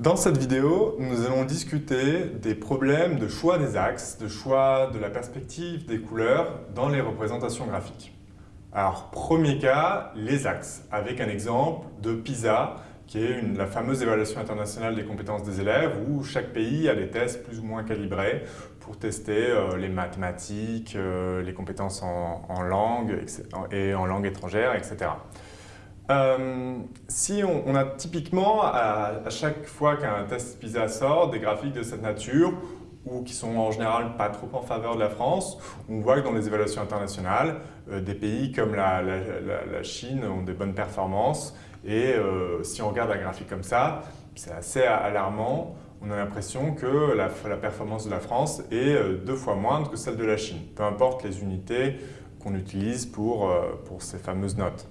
Dans cette vidéo, nous allons discuter des problèmes de choix des axes, de choix de la perspective des couleurs dans les représentations graphiques. Alors, premier cas, les axes, avec un exemple de PISA, qui est la fameuse évaluation internationale des compétences des élèves, où chaque pays a des tests plus ou moins calibrés pour tester euh, les mathématiques, euh, les compétences en, langue et en langue étrangère, etc. Euh, si on, a typiquement, à, chaque fois qu'un test PISA sort, des graphiques de cette nature, ou qui sont en général pas trop en faveur de la France, on voit que dans les évaluations internationales, euh, des pays comme la, Chine ont des bonnes performances, et euh, si on regarde un graphique comme ça, c'est assez alarmant, on a l'impression que la, performance de la France est deux fois moindre que celle de la Chine, peu importe les unités qu'on utilise pour, pour ces fameuses notes.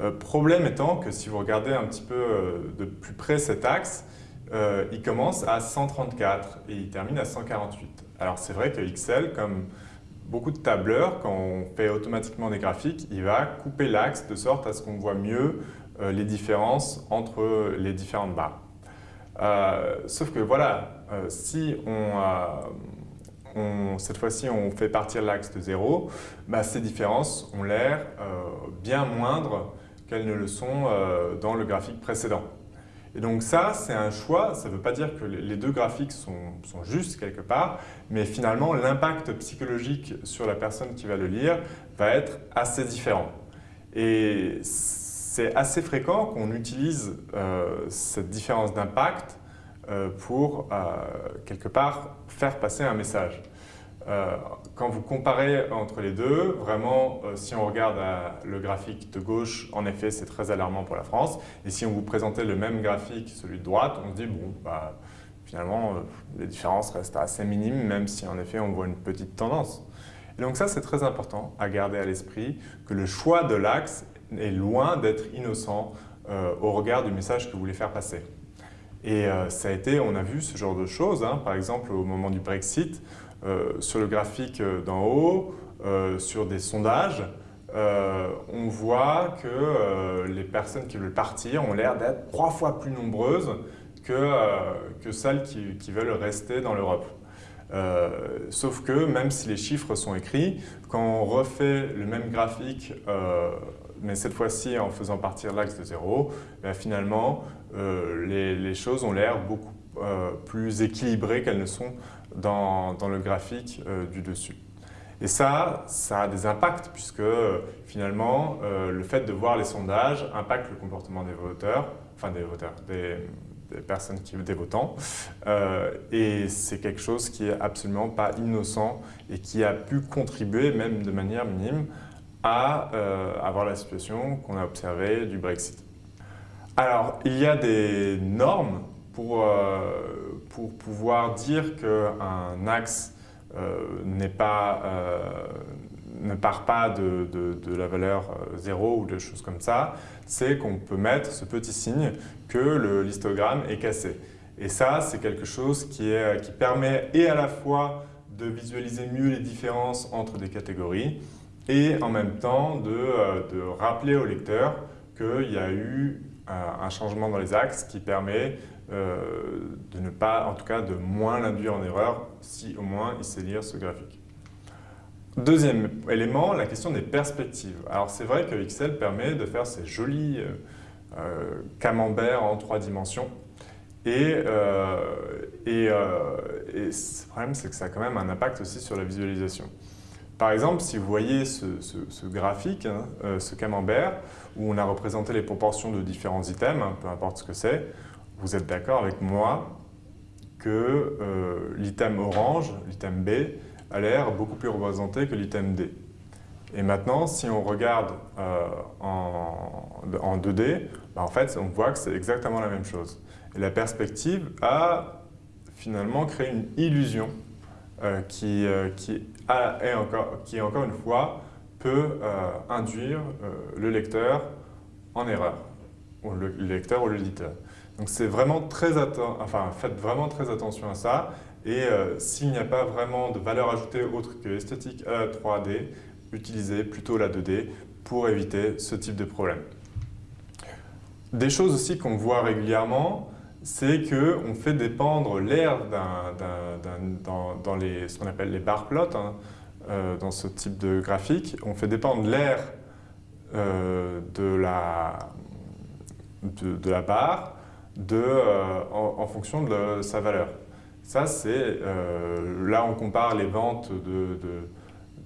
Euh, problème étant que si vous regardez un petit peu euh, de plus près cet axe, euh, il commence à 134 et il termine à 148. Alors c'est vrai que Excel, comme beaucoup de tableurs, quand on fait automatiquement des graphiques, il va couper l'axe de sorte à ce qu'on voit mieux les différences entre les différentes barres. sauf que voilà, si on, cette fois-ci on fait partir l'axe de 0, bah, ces différences ont l'air bien moindres qu'elles ne le sont euh, dans le graphique précédent. Et donc ça, c'est un choix, ça ne veut pas dire que les deux graphiques sont, justes quelque part, mais finalement l'impact psychologique sur la personne qui va le lire va être assez différent. Et c'est assez fréquent qu'on utilise euh, cette différence d'impact euh, pour quelque part faire passer un message. Euh, quand vous comparez entre les deux, vraiment, euh, si on regarde le graphique de gauche, en effet, c'est très alarmant pour la France. Et si on vous présentait le même graphique, celui de droite, on se dit, bon, bah, finalement, euh, les différences restent assez minimes, même si en effet, on voit une petite tendance. Et donc ça, c'est très important à garder à l'esprit que le choix de l'axe est loin d'être innocent au regard du message que vous voulez faire passer. Et ça a été, on a vu ce genre de choses, hein. par exemple au moment du Brexit, euh, sur le graphique euh, d'en haut, euh, sur des sondages, on voit que les personnes qui veulent partir ont l'air d'être trois fois plus nombreuses que, celles qui, qui, veulent rester dans l'Europe. sauf que même si les chiffres sont écrits, quand on refait le même graphique, mais cette fois-ci en faisant partir l'axe de zéro, ben finalement les, les, choses ont l'air beaucoup plus équilibrées qu'elles ne sont dans, le graphique euh, du dessus. Et ça, ça a des impacts puisque finalement, euh, le fait de voir les sondages impacte le comportement des voteurs, enfin des voteurs, des, personnes qui des votants. Euh, et c'est quelque chose qui est absolument pas innocent et qui a pu contribuer, même de manière minime, à avoir la situation qu'on a observée du Brexit. Alors, il y a des normes pour, euh, pour pouvoir dire qu'un axe euh, pas, euh, ne part pas de, de, la valeur 0 ou de choses comme ça, c'est qu'on peut mettre ce petit signe que l'histogramme est cassé. Et ça, c'est quelque chose qui, est, qui permet et à la fois de visualiser mieux les différences entre des catégories et en même temps de, de rappeler au lecteur qu'il y a eu un changement dans les axes qui permet euh, de ne pas, en tout cas, de moins l'induire en erreur si au moins il sait lire ce graphique. Deuxième élément, la question des perspectives. Alors c'est vrai que Excel permet de faire ces jolis euh, euh, camemberts en trois dimensions. Et, et, le problème, c'est que ça a quand même un impact aussi sur la visualisation. Par exemple, si vous voyez ce, graphique, hein, ce camembert, où on a représenté les proportions de différents items, hein, peu importe ce que c'est, vous êtes d'accord avec moi que euh, l'item orange, l'item B, a l'air beaucoup plus représenté que l'item D. Et maintenant, si on regarde euh, en, 2D, bah, en fait, on voit que c'est exactement la même chose. Et la perspective a finalement créé une illusion euh, qui, est encore, qui, encore une fois, peut induire le lecteur en erreur, ou le lecteur ou l'éditeur. Donc c'est vraiment très enfin faites vraiment très attention à ça. Et euh, s'il n'y a pas vraiment de valeur ajoutée autre que esthétique à la 3D, utilisez plutôt la 2D pour éviter ce type de problème. Des choses aussi qu'on voit régulièrement, c'est qu'on fait dépendre l'air dans, dans ce qu'on appelle les bar plots, hein, euh, dans ce type de graphique, on fait dépendre l'air euh, de, la, de, la barre de, euh, en, fonction de sa valeur. Ça, c'est là on compare les ventes de,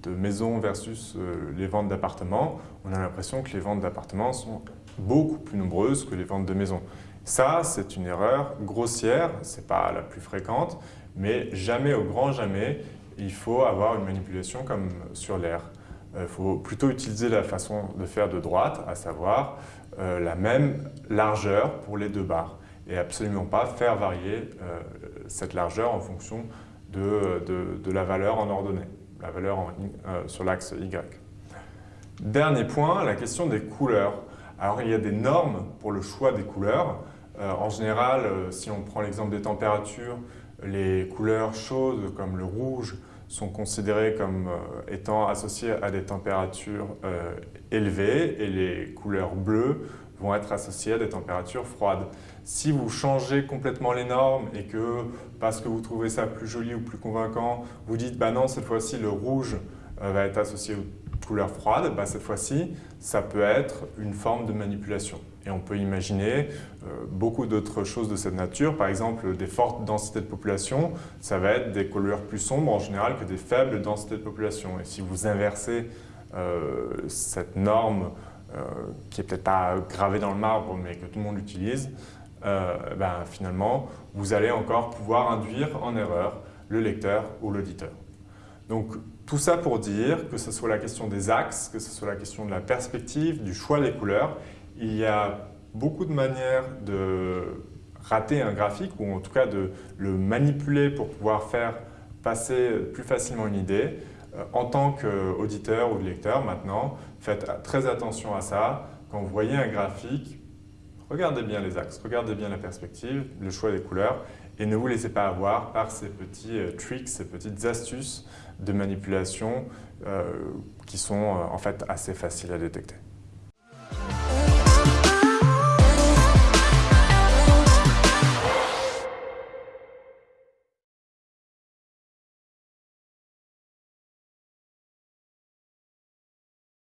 de maisons versus les ventes d'appartements. On a l'impression que les ventes d'appartements sont beaucoup plus nombreuses que les ventes de maisons. Ça, c'est une erreur grossière, ce n'est pas la plus fréquente, mais jamais, au grand jamais, il faut avoir une manipulation comme sur l'air. Il faut plutôt utiliser la façon de faire de droite, à savoir euh, la même largeur pour les deux barres et absolument pas faire varier euh, cette largeur en fonction de, la valeur en ordonnée, la valeur euh, sur l'axe Y. Dernier point, la question des couleurs. Alors il y a des normes pour le choix des couleurs. en général, si on prend l'exemple des températures, les couleurs chaudes comme le rouge sont considérées comme euh, étant associées à des températures euh, élevées et les couleurs bleues vont être associées à des températures froides. Si vous changez complètement les normes et que, parce que vous trouvez ça plus joli ou plus convaincant, vous dites bah non, cette fois-ci le rouge euh, va être associé aux couleurs froides, bah, cette fois-ci, ça peut être une forme de manipulation. Et on peut imaginer euh, beaucoup d'autres choses de cette nature. Par exemple, des fortes densités de population, ça va être des couleurs plus sombres en général que des faibles densités de population. Et si vous inversez euh, cette norme, euh, qui n'est peut-être pas gravée dans le marbre, mais que tout le monde utilise, ben, finalement, vous allez encore pouvoir induire en erreur le lecteur ou l'auditeur. Donc, tout ça pour dire que ce soit la question des axes, que ce soit la question de la perspective, du choix des couleurs, il y a beaucoup de manières de rater un graphique ou en tout cas de le manipuler pour pouvoir faire passer plus facilement une idée. Euh, en tant qu'auditeur ou lecteur maintenant, faites très attention à ça. Quand vous voyez un graphique, regardez bien les axes, regardez bien la perspective, le choix des couleurs et ne vous laissez pas avoir par ces petits euh, tricks, ces petites astuces de manipulation euh, qui sont en fait assez faciles à détecter.